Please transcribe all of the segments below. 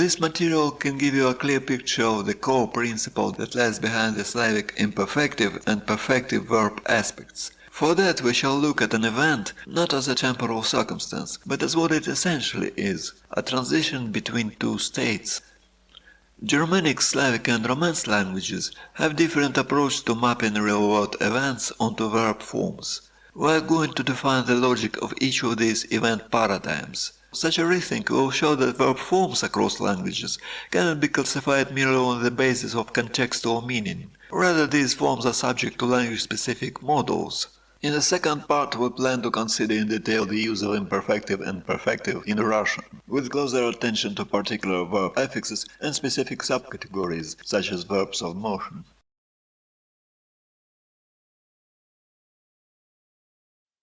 This material can give you a clear picture of the core principle that lies behind the Slavic imperfective and perfective verb aspects. For that we shall look at an event not as a temporal circumstance, but as what it essentially is, a transition between two states. Germanic, Slavic and Romance languages have different approach to mapping real-world events onto verb forms. We are going to define the logic of each of these event paradigms. Such a rethink will show that verb forms across languages cannot be classified merely on the basis of contextual meaning. Rather, these forms are subject to language-specific models. In the second part we plan to consider in detail the use of imperfective and perfective in Russian, with closer attention to particular verb affixes and specific subcategories, such as verbs of motion.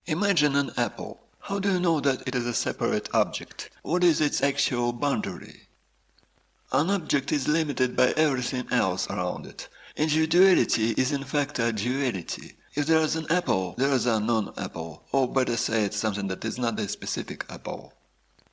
Imagine an apple. How do you know that it is a separate object? What is its actual boundary? An object is limited by everything else around it. Individuality is in fact a duality. If there is an apple, there is a non-apple, or better say it's something that is not a specific apple.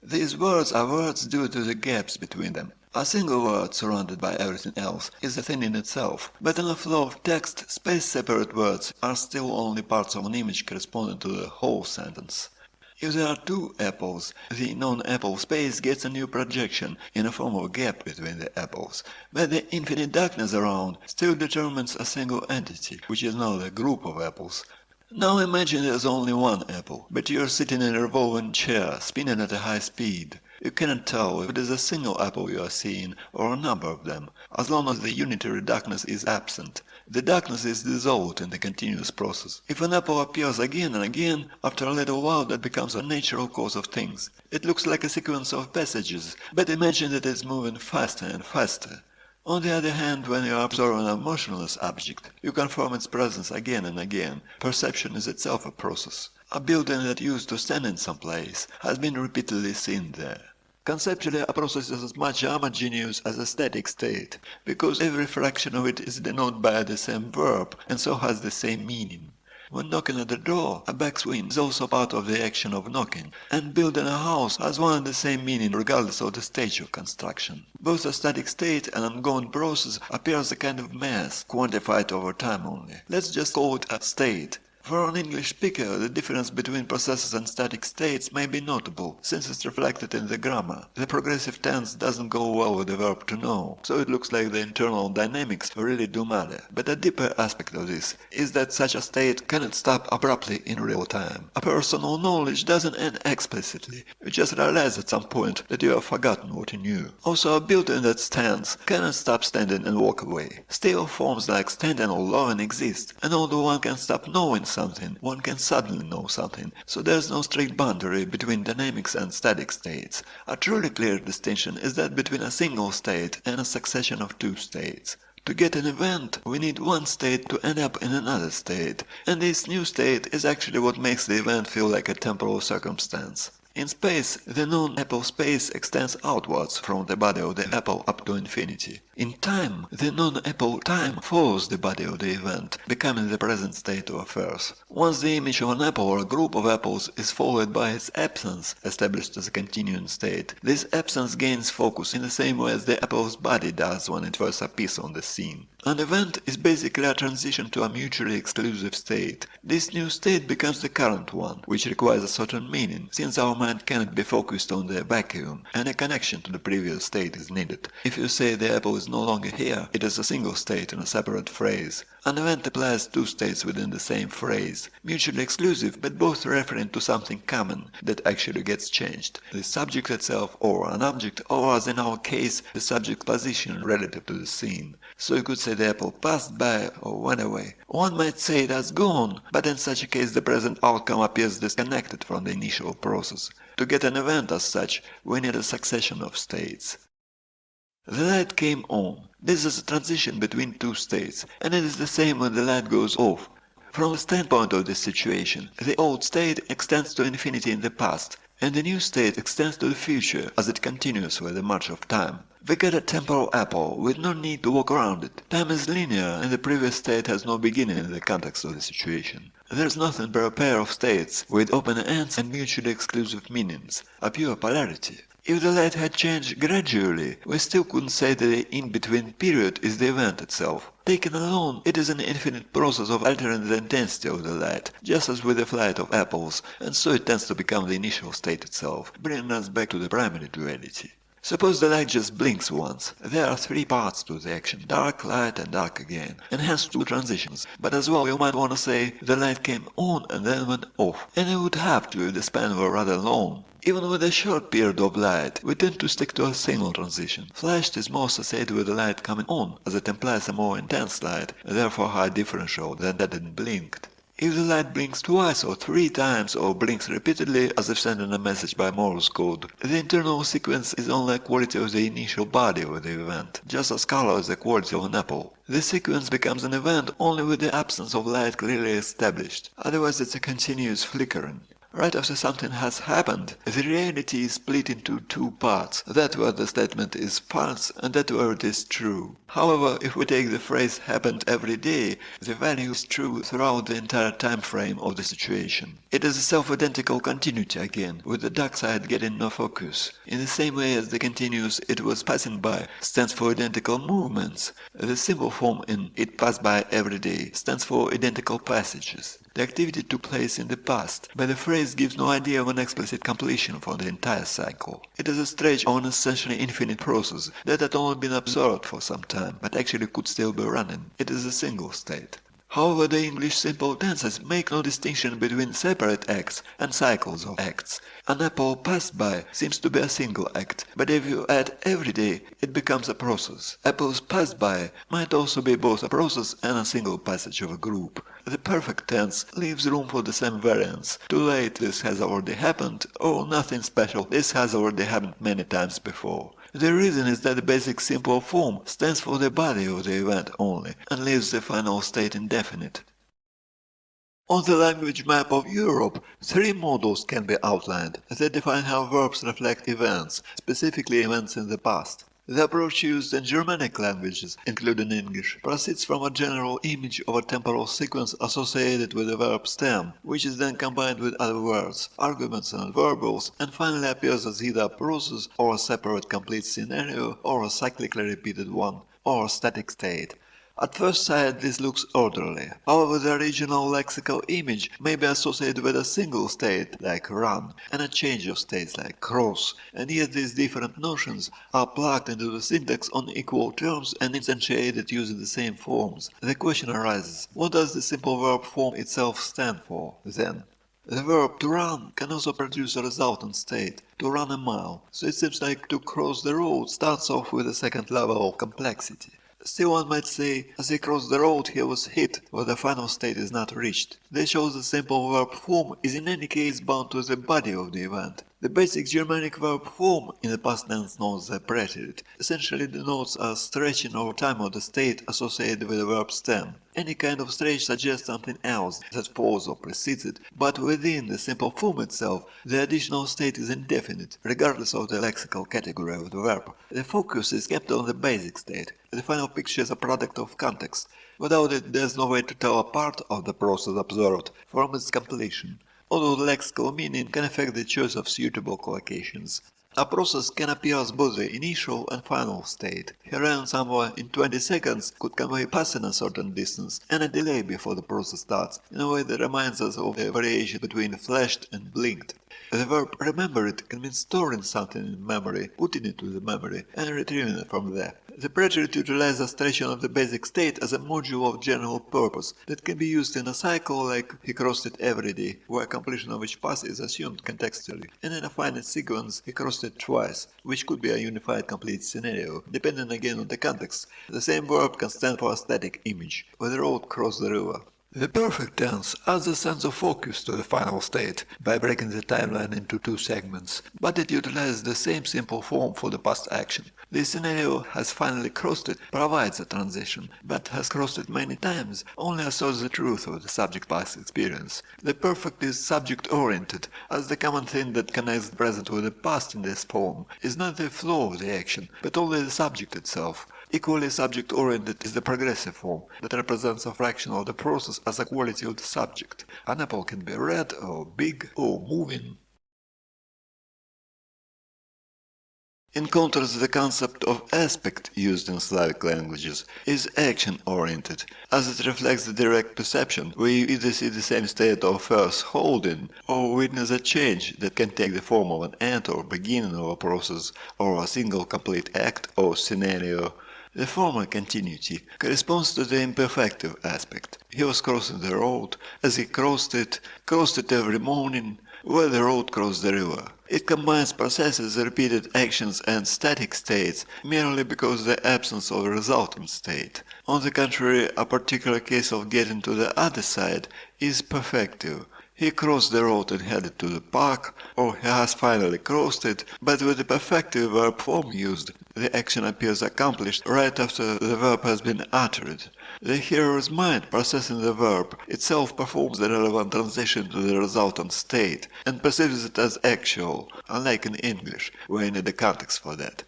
These words are words due to the gaps between them. A single word surrounded by everything else is a thing in itself, but in a flow of text, space-separate words are still only parts of an image corresponding to the whole sentence. If there are two apples, the non-apple space gets a new projection in the form of a gap between the apples, but the infinite darkness around still determines a single entity, which is now the group of apples. Now imagine there's only one apple, but you're sitting in a revolving chair, spinning at a high speed. You cannot tell if it is a single apple you are seeing or a number of them, as long as the unitary darkness is absent. The darkness is dissolved in the continuous process. If an apple appears again and again, after a little while that becomes a natural course of things. It looks like a sequence of passages, but imagine that it's moving faster and faster. On the other hand, when you are observing a motionless object, you confirm its presence again and again. Perception is itself a process. A building that used to stand in some place has been repeatedly seen there. Conceptually, a process is as much homogeneous as a static state, because every fraction of it is denoted by the same verb and so has the same meaning. When knocking at the door, a backswing is also part of the action of knocking, and building a house has one and the same meaning regardless of the stage of construction. Both a static state and an ongoing process appear as a kind of mass, quantified over time only. Let's just call it a state, for an English speaker, the difference between processes and static states may be notable, since it's reflected in the grammar. The progressive tense doesn't go well with the verb to know, so it looks like the internal dynamics really do matter. But a deeper aspect of this is that such a state cannot stop abruptly in real time. A personal knowledge doesn't end explicitly, you just realize at some point that you have forgotten what you knew. Also, a building that stands cannot stop standing and walk away. Still, forms like standing or loving exist, and although one can stop knowing something, one can suddenly know something, so there's no strict boundary between dynamics and static states. A truly clear distinction is that between a single state and a succession of two states. To get an event, we need one state to end up in another state, and this new state is actually what makes the event feel like a temporal circumstance. In space, the non-apple space extends outwards from the body of the apple up to infinity. In time, the non-apple time follows the body of the event, becoming the present state of affairs. Once the image of an apple or a group of apples is followed by its absence, established as a continuing state, this absence gains focus in the same way as the apple's body does when it first appears on the scene. An event is basically a transition to a mutually exclusive state. This new state becomes the current one, which requires a certain meaning, since our mind cannot be focused on the vacuum, and a connection to the previous state is needed. If you say the apple is no longer here, it is a single state in a separate phrase. An event applies two states within the same phrase, mutually exclusive but both referring to something common that actually gets changed, the subject itself or an object or as in our case the subject position relative to the scene. So you could say the apple passed by or went away. One might say it has gone, but in such a case the present outcome appears disconnected from the initial process. To get an event as such, we need a succession of states. The light came on. This is a transition between two states, and it is the same when the light goes off. From the standpoint of this situation, the old state extends to infinity in the past, and the new state extends to the future as it continues with the march of time. We get a temporal apple with no need to walk around it. Time is linear and the previous state has no beginning in the context of the situation. There's nothing but a pair of states with open ends and mutually exclusive meanings, a pure polarity. If the light had changed gradually, we still couldn't say that the in-between period is the event itself. Taken alone, it is an infinite process of altering the intensity of the light, just as with the flight of apples, and so it tends to become the initial state itself, bringing us back to the primary duality. Suppose the light just blinks once. There are three parts to the action, dark, light and dark again, and hence two transitions. But as well you might want to say the light came on and then went off, and it would have to if the span were rather long. Even with a short period of light, we tend to stick to a single transition. Flashed is more associated with the light coming on, as it implies a more intense light, and therefore high differential than that it blinked. If the light blinks twice or three times or blinks repeatedly as if sending a message by Morse code, the internal sequence is only a quality of the initial body of the event, just as color is the quality of an apple. The sequence becomes an event only with the absence of light clearly established, otherwise it's a continuous flickering. Right after something has happened, the reality is split into two parts, that where the statement is false and that where it is true. However, if we take the phrase happened every day, the value is true throughout the entire time frame of the situation. It is a self-identical continuity again, with the dark side getting no focus. In the same way as the continuous it was passing by stands for identical movements, the simple form in it passed by every day stands for identical passages. The activity took place in the past, but the phrase gives no idea of an explicit completion for the entire cycle. It is a stretch of an essentially infinite process that had only been observed for some time, but actually could still be running. It is a single state. However, the English simple tenses make no distinction between separate acts and cycles of acts. An apple passed by seems to be a single act, but if you add every day, it becomes a process. Apples passed by might also be both a process and a single passage of a group. The perfect tense leaves room for the same variants. Too late this has already happened, or nothing special, this has already happened many times before. The reason is that the basic simple form stands for the body of the event only, and leaves the final state indefinite. On the language map of Europe, three models can be outlined that define how verbs reflect events, specifically events in the past. The approach used in Germanic languages, including English, proceeds from a general image of a temporal sequence associated with the verb stem, which is then combined with other words, arguments and verbals, and finally appears as either a process or a separate complete scenario or a cyclically repeated one, or a static state. At first sight this looks orderly, however the original lexical image may be associated with a single state like run and a change of states like cross, and yet these different notions are plugged into the syntax on equal terms and instantiated using the same forms. The question arises, what does the simple verb form itself stand for, then? The verb to run can also produce a resultant state, to run a mile, so it seems like to cross the road starts off with a second level of complexity. Still one might say, as he crossed the road he was hit, where the final state is not reached. This shows the simple verb form is in any case bound to the body of the event. The basic Germanic verb form in the past tense as the preterite essentially denotes a stretching over time of the state associated with the verb stem. Any kind of stretch suggests something else that follows or precedes it, but within the simple form itself, the additional state is indefinite, regardless of the lexical category of the verb. The focus is kept on the basic state. The final picture is a product of context. Without it, there's no way to tell a part of the process observed from its completion although lexical meaning can affect the choice of suitable collocations. A process can appear as both the initial and final state. Herein somewhere in 20 seconds could convey passing a certain distance and a delay before the process starts, in a way that reminds us of the variation between flashed and blinked. The verb remember it can mean storing something in memory, putting it to the memory, and retrieving it from there. The preterite utilizes a stretching of the basic state as a module of general purpose that can be used in a cycle like he crossed it every day, where completion of each pass is assumed contextually, and in a finite sequence he crossed it twice, which could be a unified complete scenario, depending again on the context. The same verb can stand for a static image, where the road crossed the river. The perfect tense adds a sense of focus to the final state by breaking the timeline into two segments, but it utilizes the same simple form for the past action. The scenario has finally crossed it provides a transition, but has crossed it many times only asserts the truth of the subject-past experience. The perfect is subject-oriented, as the common thing that connects the present with the past in this form is not the flow of the action, but only the subject itself. Equally subject-oriented is the progressive form, that represents a fraction of the process as a quality of the subject. An apple can be red or big or moving In contrast, the concept of aspect used in Slavic languages is action-oriented, as it reflects the direct perception, where you either see the same state of first holding, or witness a change that can take the form of an end or beginning of a process, or a single complete act or scenario. The former continuity corresponds to the imperfective aspect. He was crossing the road, as he crossed it, crossed it every morning, where the road crossed the river. It combines processes, repeated actions and static states merely because the absence of a resultant state. On the contrary, a particular case of getting to the other side is perfective. He crossed the road and headed to the park, or he has finally crossed it, but with the perfective verb form used, the action appears accomplished right after the verb has been uttered. The hearer's mind, processing the verb, itself performs the relevant transition to the resultant state, and perceives it as actual, unlike in English, where you need a context for that.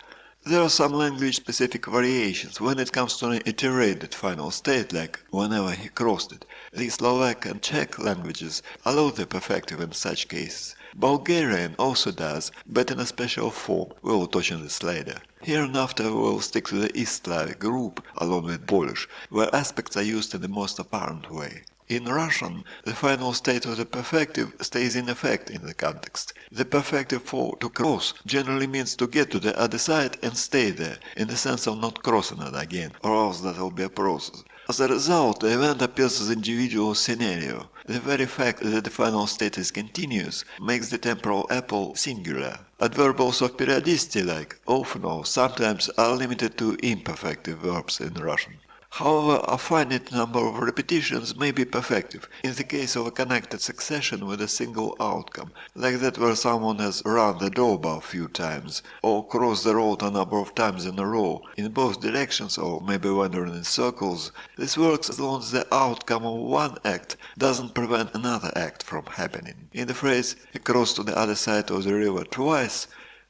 There are some language-specific variations when it comes to an iterated final state, like whenever he crossed it. The Slovak and Czech languages allow the perfective in such cases. Bulgarian also does, but in a special form, we will touch on this later. Hereinafter we will stick to the East Slavic group, along with Polish, where aspects are used in the most apparent way. In Russian, the final state of the perfective stays in effect in the context. The perfective for to cross generally means to get to the other side and stay there, in the sense of not crossing it again, or else that will be a process. As a result, the event appears as individual scenario. The very fact that the final state is continuous makes the temporal apple singular. Adverbals of periodicity like often or sometimes are limited to imperfective verbs in Russian. However, a finite number of repetitions may be perfective, in the case of a connected succession with a single outcome, like that where someone has run the doorbell a few times, or crossed the road a number of times in a row, in both directions or maybe wandering in circles. This works as long as the outcome of one act doesn't prevent another act from happening. In the phrase "cross to the other side of the river twice",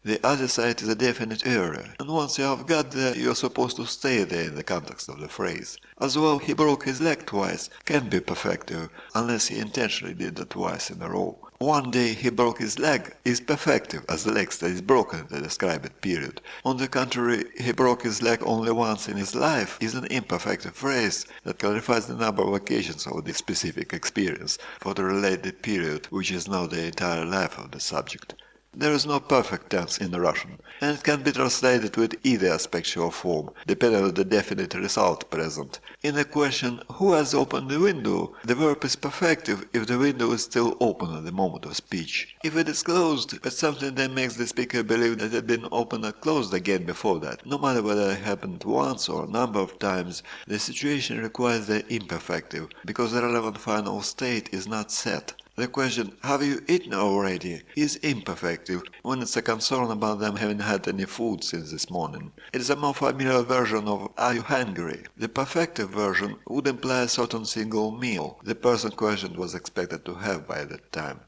the other side is a definite area, and once you have got there, you're supposed to stay there in the context of the phrase. As well, he broke his leg twice can be perfective, unless he intentionally did it twice in a row. One day he broke his leg is perfective, as the leg that is broken in the described period. On the contrary, he broke his leg only once in his life is an imperfective phrase that clarifies the number of occasions of the specific experience for the related period, which is now the entire life of the subject. There is no perfect tense in Russian, and it can be translated with either aspectual form, depending on the definite result present. In the question "Who has opened the window?" the verb is perfective if the window is still open at the moment of speech. If it is closed, but something that makes the speaker believe that it had been opened or closed again before that, no matter whether it happened once or a number of times, the situation requires the imperfective, because the relevant final state is not set. The question "Have you eaten already?" is imperfective when it's a concern about them having had any food since this morning. It is a more familiar version of "Are you hungry?". The perfective version would imply a certain single meal the person questioned was expected to have by that time.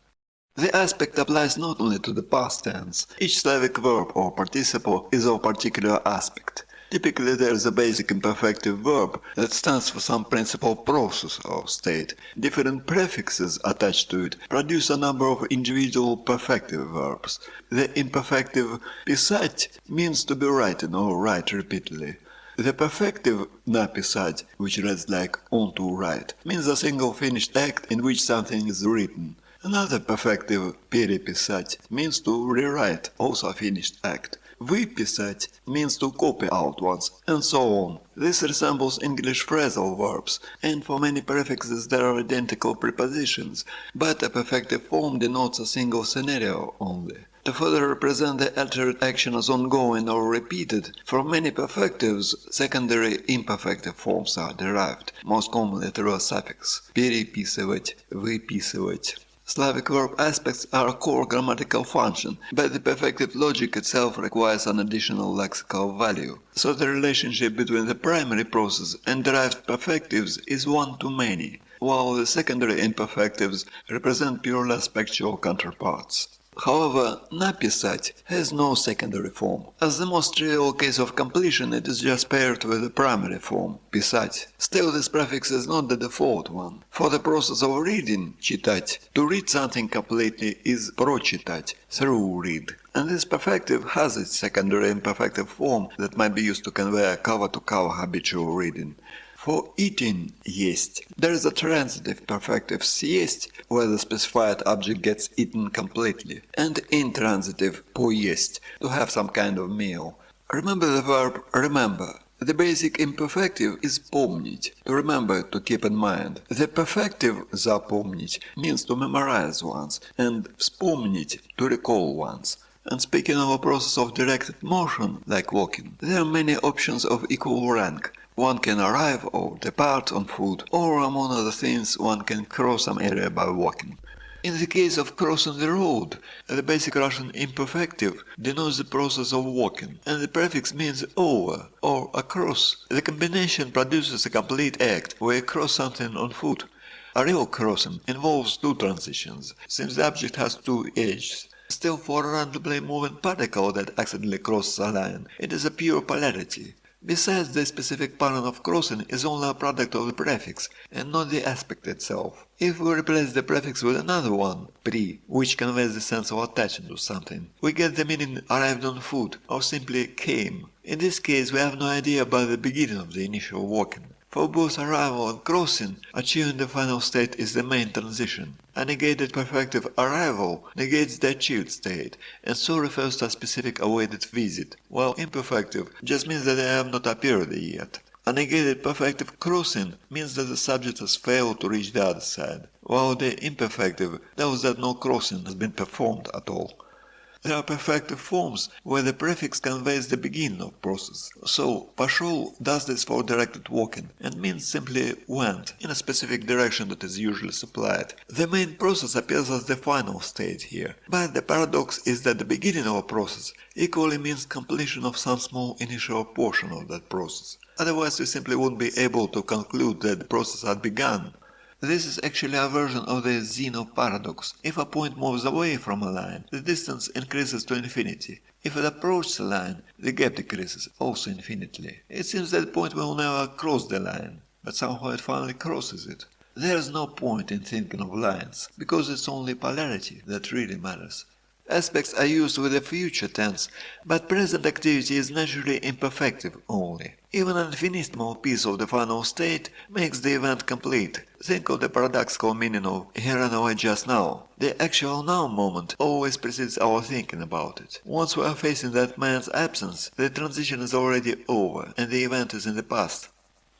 The aspect applies not only to the past tense. Each Slavic verb or participle is of particular aspect. Typically there is a basic imperfective verb that stands for some principal process or state. Different prefixes attached to it produce a number of individual perfective verbs. The imperfective pisать means to be writing or write repeatedly. The perfective napisать, which reads like on to write, means a single finished act in which something is written. Another perfective переписать means to rewrite, also a finished act. Выписать means to copy out once, and so on. This resembles English phrasal verbs, and for many prefixes there are identical prepositions, but a perfective form denotes a single scenario only. To further represent the altered action as ongoing or repeated, from many perfectives secondary imperfective forms are derived, most commonly through a suffix переписывать, выписывать. Slavic verb aspects are a core grammatical function, but the perfective logic itself requires an additional lexical value. So the relationship between the primary process and derived perfectives is one to many, while the secondary imperfectives represent purely aspectual counterparts. However, написать has no secondary form. As the most trivial case of completion, it is just paired with the primary form, писать. Still, this prefix is not the default one. For the process of reading, читать, to read something completely is прочитать, through read. And this perfective has its secondary imperfective form that might be used to convey a cover-to-cover -cover habitual reading. For eating есть, there is a transitive perfective съесть, where the specified object gets eaten completely, and intransitive поесть, to have some kind of meal. Remember the verb remember. The basic imperfective is помнить, to remember, to keep in mind. The perfective запомнить means to memorize once, and вспомнить, to recall once. And speaking of a process of directed motion, like walking, there are many options of equal rank. One can arrive or depart on foot, or among other things one can cross some area by walking. In the case of crossing the road, the basic Russian imperfective denotes the process of walking, and the prefix means over or across. The combination produces a complete act where you cross something on foot. A real crossing involves two transitions, since the object has two edges. Still, for a randomly moving particle that accidentally crosses a line, it is a pure polarity. Besides, the specific pattern of crossing is only a product of the prefix, and not the aspect itself. If we replace the prefix with another one, pri, which conveys the sense of attaching to something, we get the meaning arrived on foot, or simply came. In this case, we have no idea about the beginning of the initial walking. For both arrival and crossing, achieving the final state is the main transition. A negated perfective arrival negates the achieved state, and so refers to a specific awaited visit, while imperfective just means that they have not appeared yet. A negated perfective crossing means that the subject has failed to reach the other side, while the imperfective tells that no crossing has been performed at all. There are perfective forms where the prefix conveys the beginning of process. So пошел does this for directed walking and means simply went in a specific direction that is usually supplied. The main process appears as the final state here, but the paradox is that the beginning of a process equally means completion of some small initial portion of that process. Otherwise we simply wouldn't be able to conclude that the process had begun. this is actually a version of the Zeno paradox. If a point moves away from a line, the distance increases to infinity. If it approaches a line, the gap decreases, also infinitely. It seems that point will never cross the line, but somehow it finally crosses it. There is no point in thinking of lines, because it's only polarity that really matters. Aspects are used with the future tense, but present activity is naturally imperfective only. Even an infinitesimal piece of the final state makes the event complete. Think of the paradoxical meaning of here and now just now. The actual now moment always precedes our thinking about it. Once we are facing that man's absence, the transition is already over and the event is in the past.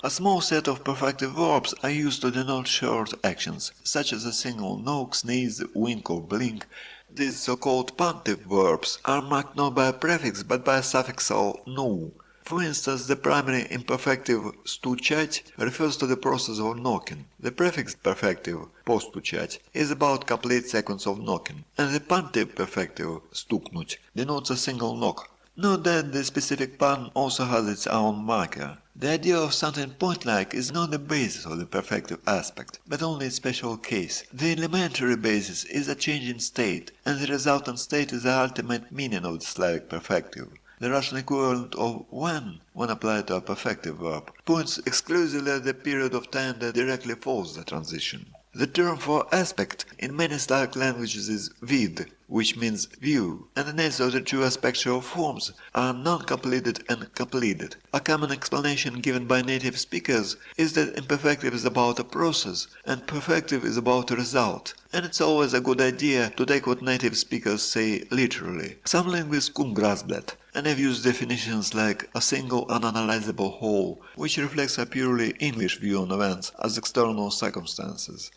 A small set of perfective verbs are used to denote short actions, such as a single knock, sneeze, wink or blink, these so-called punctive verbs are marked not by a prefix but by a suffixal nu. For instance, the primary imperfective стучать refers to the process of knocking. The prefix perfective постучать is about complete sequence of knocking, and the punctive perfective стукнуть denotes a single knock. Note that the specific pun also has its own marker. The idea of something point-like is not the basis of the perfective aspect, but only a special case. The elementary basis is a change in state, and the resultant state is the ultimate meaning of the Slavic perfective. The Russian equivalent of when, when applied to a perfective verb, points exclusively at the period of time that directly follows the transition. The term for aspect in many Slavic languages is vid, which means view, and the names of the two aspectual forms are non-completed and completed. A common explanation given by native speakers is that imperfective is about a process and perfective is about a result, and it's always a good idea to take what native speakers say literally. Some linguists couldn't grasp that, and have used definitions like a single unanalyzable whole, which reflects a purely English view on events as external circumstances.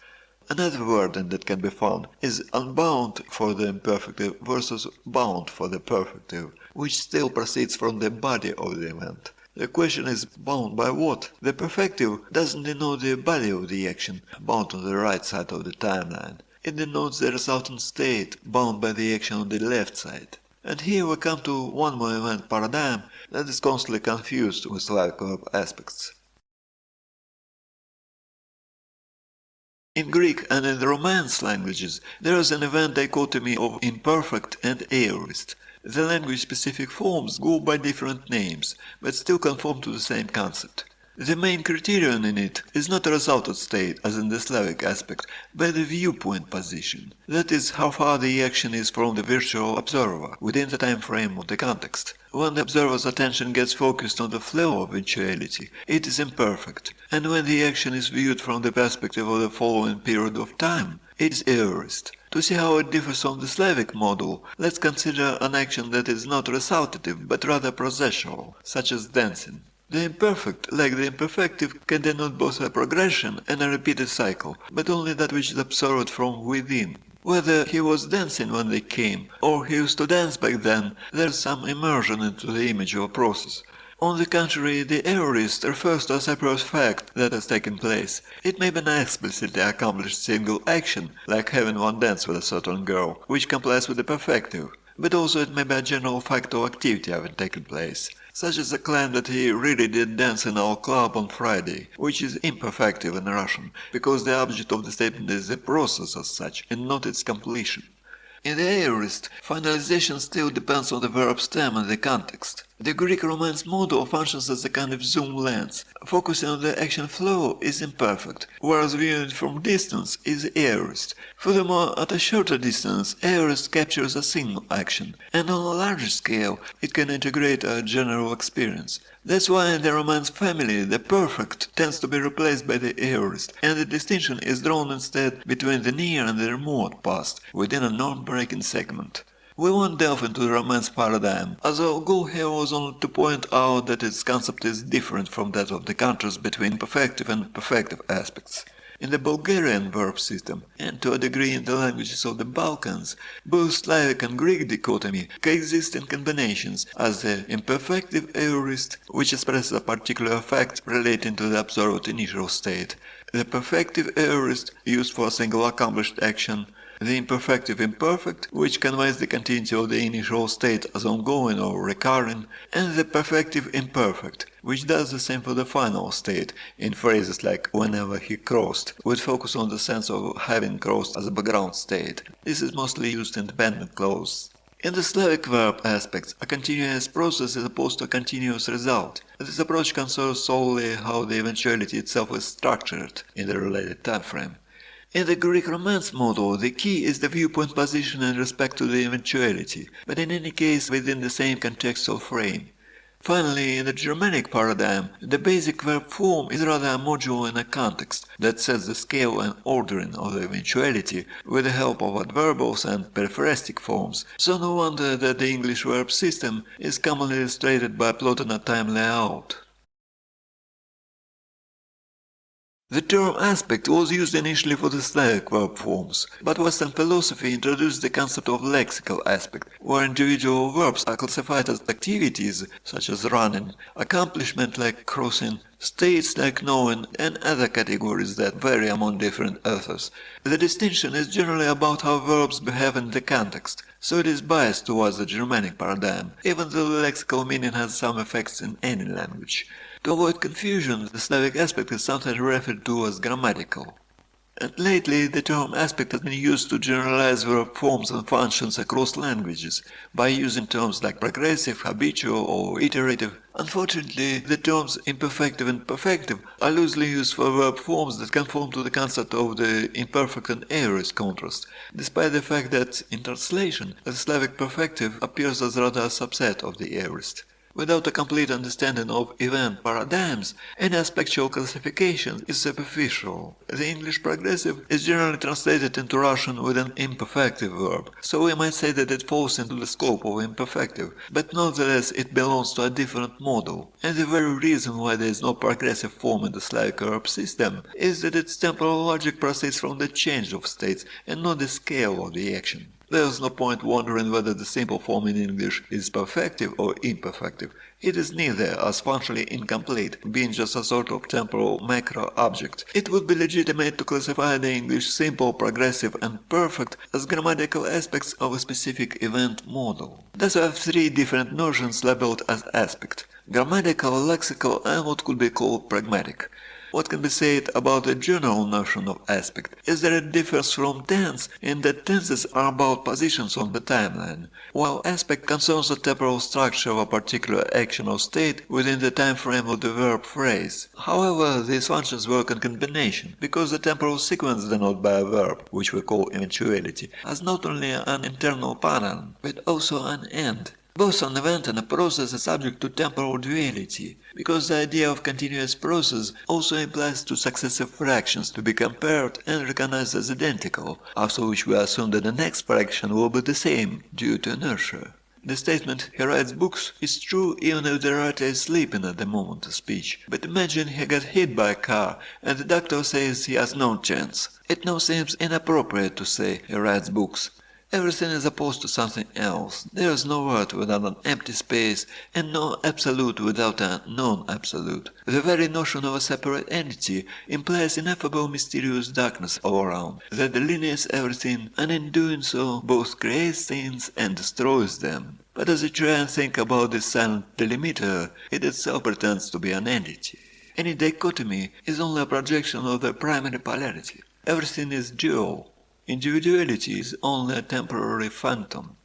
Another wording that can be found is unbound for the imperfective versus bound for the perfective, which still proceeds from the body of the event. The question is bound by what? The perfective doesn't denote the body of the action, bound on the right side of the timeline. It denotes the resultant state, bound by the action on the left side. And here we come to one more event paradigm that is constantly confused with Slavic verb aspects. In Greek and in the Romance languages, there is an event dichotomy of imperfect and aorist. The language-specific forms go by different names, but still conform to the same concept. The main criterion in it is not a resultant state, as in the Slavic aspect, but the viewpoint position, that is, how far the action is from the virtual observer, within the time frame of the context. When the observer's attention gets focused on the flow of eventuality, it is imperfect, and when the action is viewed from the perspective of the following period of time, it is aorist. To see how it differs from the Slavic model, let's consider an action that is not resultative but rather processual, such as dancing. The imperfect, like the imperfective, can denote both a progression and a repeated cycle, but only that which is observed from within. Whether he was dancing when they came, or he used to dance back then, there is some immersion into the image of a process. On the contrary, the aorist refers to a separate fact that has taken place. It may be an explicitly accomplished single action, like having one dance with a certain girl, which complies with the perfective, but also it may be a general fact or activity having taken place such as the claim that he really did dance in our club on Friday, which is imperfective in Russian, because the object of the statement is the process as such and not its completion. In the aorist, finalization still depends on the verb stem and the context. The Greek Romance model functions as a kind of zoom lens. Focusing on the action flow is imperfect, whereas viewing it from distance is aorist. Furthermore, at a shorter distance, aorist captures a single action, and on a larger scale, it can integrate a general experience. That's why in the Romance family, the perfect tends to be replaced by the aorist, and the distinction is drawn instead between the near and the remote past within a non-breaking segment. We won't delve into the Romance paradigm, as our goal here was only to point out that its concept is different from that of the contrast between perfective and perfective aspects. In the Bulgarian verb system, and to a degree in the languages of the Balkans, both Slavic and Greek dichotomy coexist in combinations as the imperfective aorist, which expresses a particular fact relating to the observed initial state, the perfective aorist used for a single accomplished action, the imperfective imperfect, which conveys the continuity of the initial state as ongoing or recurring, and the perfective imperfect, which does the same for the final state, in phrases like whenever he crossed, with focus on the sense of having crossed as a background state. This is mostly used in dependent clauses. In the Slavic verb aspects, a continuous process is opposed to a continuous result. This approach concerns solely how the eventuality itself is structured in the related time frame. In the Greek Romance model, the key is the viewpoint position in respect to the eventuality, but in any case within the same contextual frame. Finally, in the Germanic paradigm, the basic verb form is rather a module in a context that sets the scale and ordering of the eventuality with the help of adverbials and periphrastic forms, so no wonder that the English verb system is commonly illustrated by plotting a time layout. The term aspect was used initially for the Slavic verb forms, but Western philosophy introduced the concept of lexical aspect, where individual verbs are classified as activities, such as running, accomplishment like crossing, states like knowing, and other categories that vary among different authors. The distinction is generally about how verbs behave in the context, so it is biased towards the Germanic paradigm, even though the lexical meaning has some effects in any language. To avoid confusion, the Slavic aspect is sometimes referred to as grammatical. And lately, the term aspect has been used to generalize verb forms and functions across languages, by using terms like progressive, habitual, or iterative. Unfortunately, the terms imperfective and perfective are loosely used for verb forms that conform to the concept of the imperfect and aorist contrast, despite the fact that, in translation, the Slavic perfective appears as rather a subset of the aorist. Without a complete understanding of event paradigms, any aspectual classification is superficial. The English progressive is generally translated into Russian with an imperfective verb, so we might say that it falls into the scope of imperfective, but nonetheless it belongs to a different model. And the very reason why there is no progressive form in the Slavic verb system is that its temporal logic proceeds from the change of states and not the scale of the action. There's no point wondering whether the simple form in English is perfective or imperfective. It is neither, as functionally incomplete, being just a sort of temporal macro object. It would be legitimate to classify the English simple, progressive and perfect as grammatical aspects of a specific event model. Thus we have three different notions labeled as aspect – grammatical, lexical and what could be called pragmatic. What can be said about the general notion of aspect is that it differs from tense in that tenses are about positions on the timeline, while aspect concerns the temporal structure of a particular action or state within the time frame of the verb phrase. However, these functions work in combination, because the temporal sequence denoted by a verb, which we call eventuality, has not only an internal pattern, but also an end. Both an event and a process are subject to temporal duality, because the idea of continuous process also implies two successive fractions to be compared and recognized as identical, after which we assume that the next fraction will be the same due to inertia. The statement he writes books is true even if the writer is sleeping at the moment of speech, but imagine he got hit by a car and the doctor says he has no chance. It now seems inappropriate to say he writes books. Everything is opposed to something else. There is no word without an empty space, and no absolute without a non-absolute. The very notion of a separate entity implies ineffable mysterious darkness all around, that delineates everything, and in doing so both creates things and destroys them. But as you try and think about this silent delimiter, it itself pretends to be an entity. Any dichotomy is only a projection of the primary polarity. Everything is dual, Individuality is only a temporary phantom.